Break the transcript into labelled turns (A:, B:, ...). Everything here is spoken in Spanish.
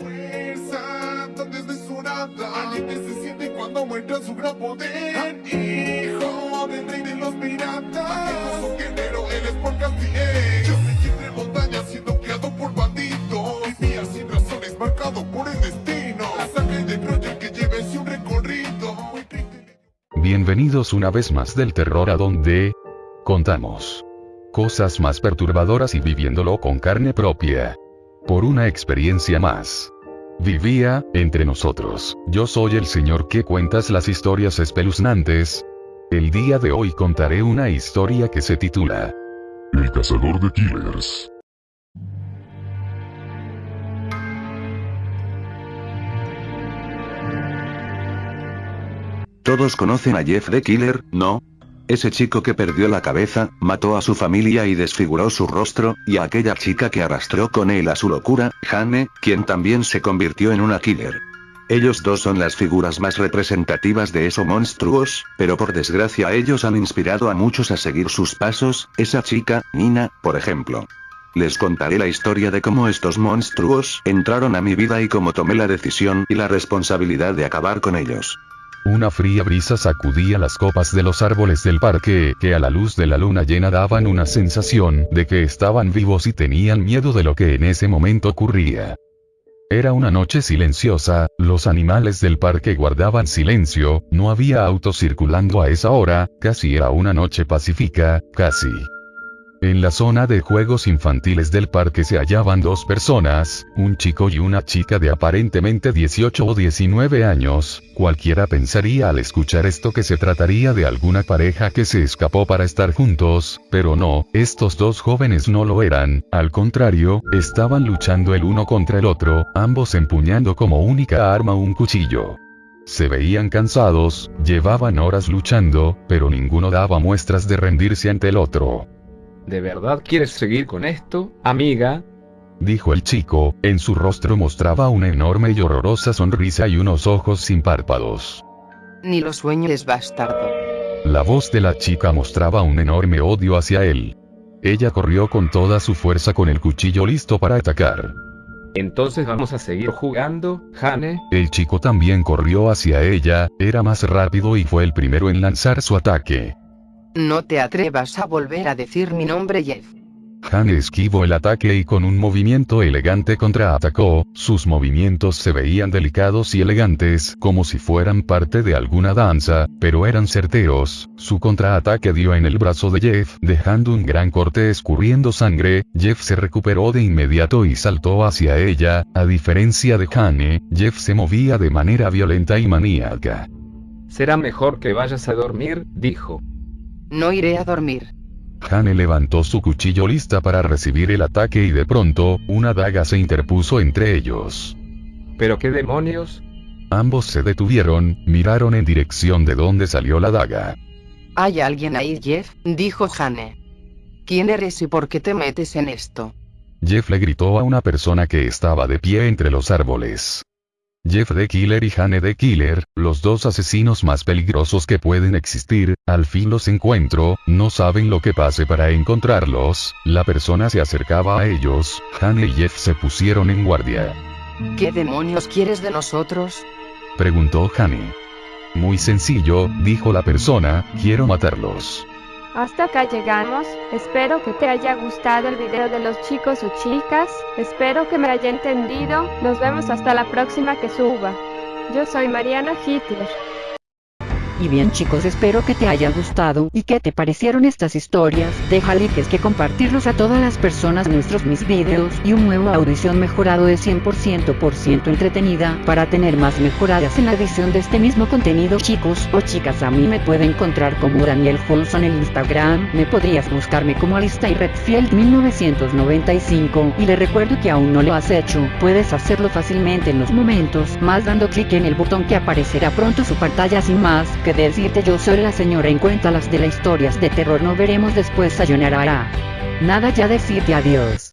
A: Fuerza tan desmesurada Alguien que se siente cuando muestra su gran poder. Hijo del rey de los piratas. Majestuoso guerrero, eres por Castiel Yo me entre montañas siendo criado por bandidos. Vivía sin razones, marcado por el destino. La sangre de Troya que lleve un recorrido Muy triste.
B: Bienvenidos una vez más del terror a donde contamos cosas más perturbadoras y viviéndolo con carne propia. Por una experiencia más. Vivía, entre nosotros, yo soy el señor que cuentas las historias espeluznantes. El día de hoy contaré una historia que se titula
C: El cazador de killers.
D: Todos conocen a Jeff the Killer, ¿no? Ese chico que perdió la cabeza, mató a su familia y desfiguró su rostro, y a aquella chica que arrastró con él a su locura, Jane, quien también se convirtió en una killer. Ellos dos son las figuras más representativas de esos monstruos, pero por desgracia ellos han inspirado a muchos a seguir sus pasos, esa chica, Nina, por ejemplo. Les contaré la historia de cómo estos monstruos entraron a mi vida y cómo tomé la decisión y la responsabilidad de acabar con ellos.
B: Una fría brisa sacudía las copas de los árboles del parque, que a la luz de la luna llena daban una sensación de que estaban vivos y tenían miedo de lo que en ese momento ocurría. Era una noche silenciosa, los animales del parque guardaban silencio, no había autos circulando a esa hora, casi era una noche pacífica, casi. En la zona de juegos infantiles del parque se hallaban dos personas, un chico y una chica de aparentemente 18 o 19 años, cualquiera pensaría al escuchar esto que se trataría de alguna pareja que se escapó para estar juntos, pero no, estos dos jóvenes no lo eran, al contrario, estaban luchando el uno contra el otro, ambos empuñando como única arma un cuchillo. Se veían cansados, llevaban horas luchando, pero ninguno daba muestras de rendirse ante el otro.
E: ¿De verdad quieres seguir con esto, amiga?
B: Dijo el chico, en su rostro mostraba una enorme y horrorosa sonrisa y unos ojos sin párpados.
F: Ni lo sueñes bastardo.
B: La voz de la chica mostraba un enorme odio hacia él. Ella corrió con toda su fuerza con el cuchillo listo para atacar.
E: Entonces vamos a seguir jugando, Jane.
B: El chico también corrió hacia ella, era más rápido y fue el primero en lanzar su ataque.
F: No te atrevas a volver a decir mi nombre Jeff.
B: Hane esquivó el ataque y con un movimiento elegante contraatacó, sus movimientos se veían delicados y elegantes, como si fueran parte de alguna danza, pero eran certeros, su contraataque dio en el brazo de Jeff, dejando un gran corte escurriendo sangre, Jeff se recuperó de inmediato y saltó hacia ella, a diferencia de Hane, Jeff se movía de manera violenta y maníaca.
E: Será mejor que vayas a dormir, dijo.
F: No iré a dormir.
B: Hane levantó su cuchillo lista para recibir el ataque y de pronto, una daga se interpuso entre ellos.
E: ¿Pero qué demonios?
B: Ambos se detuvieron, miraron en dirección de donde salió la daga.
F: ¿Hay alguien ahí, Jeff? dijo Hane. ¿Quién eres y por qué te metes en esto?
B: Jeff le gritó a una persona que estaba de pie entre los árboles. Jeff the Killer y Hane the Killer, los dos asesinos más peligrosos que pueden existir, al fin los encuentro, no saben lo que pase para encontrarlos, la persona se acercaba a ellos, Hane y Jeff se pusieron en guardia.
F: ¿Qué demonios quieres de nosotros?
B: Preguntó Hane. Muy sencillo, dijo la persona, quiero matarlos.
G: Hasta acá llegamos, espero que te haya gustado el video de los chicos o chicas, espero que me haya entendido, nos vemos hasta la próxima que suba. Yo soy Mariana Hitler.
H: Y bien chicos espero que te haya gustado y que te parecieron estas historias, deja likes que compartirlos a todas las personas. Nuestros mis videos y un nuevo audición mejorado de 100% por ciento entretenida para tener más mejoradas en la edición de este mismo contenido chicos o chicas. A mí me puede encontrar como Daniel Folson en Instagram, me podrías buscarme como Alista y Redfield 1995 y le recuerdo que aún no lo has hecho, puedes hacerlo fácilmente en los momentos más dando clic en el botón que aparecerá pronto su pantalla. Sin más decirte yo soy la señora en cuenta las de las historias de terror no veremos después sayonara. Nada ya decirte adiós.